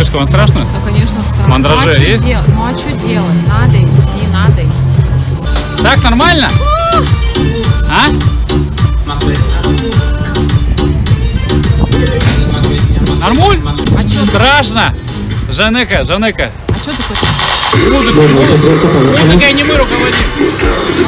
Девушка, вам страшно? Да, конечно, страшно. Мандраже ну, а есть? дел- Ну а что делать? Надо идти, надо идти. Так нормально? А? Нормуль? А что Страшно? Жанека, Жанека. а чё ты хочешь? Музыку, музыку. Музыкой не мы руководим.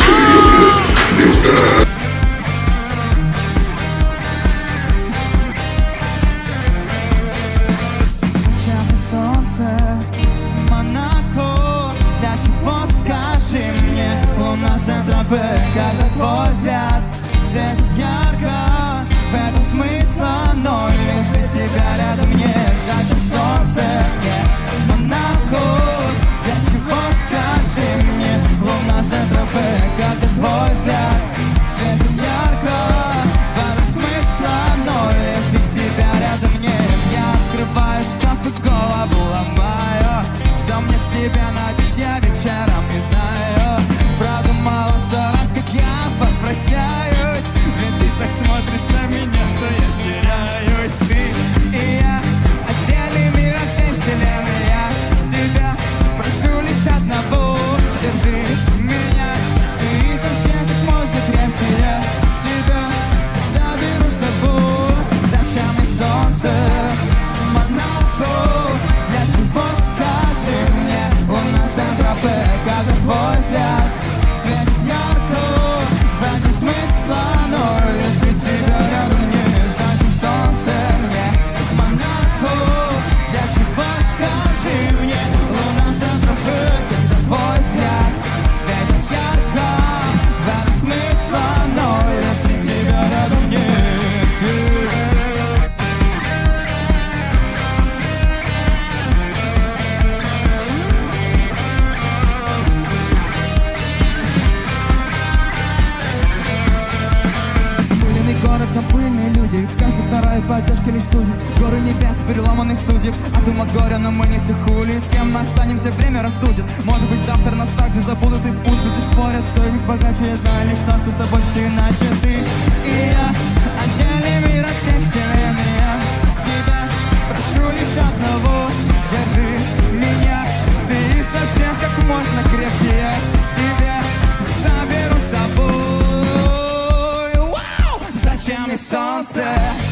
Люди. Каждый вторая поддержка лишь судит. Горы небес, переломанных судеб. От ума горя, но мы не сихули С кем мы останемся, время рассудит. Может быть завтра нас также забудут И пусть люди спорят, кто них богаче Я знаю лишь то, что с тобой все иначе. Ты и я, oczami sunset.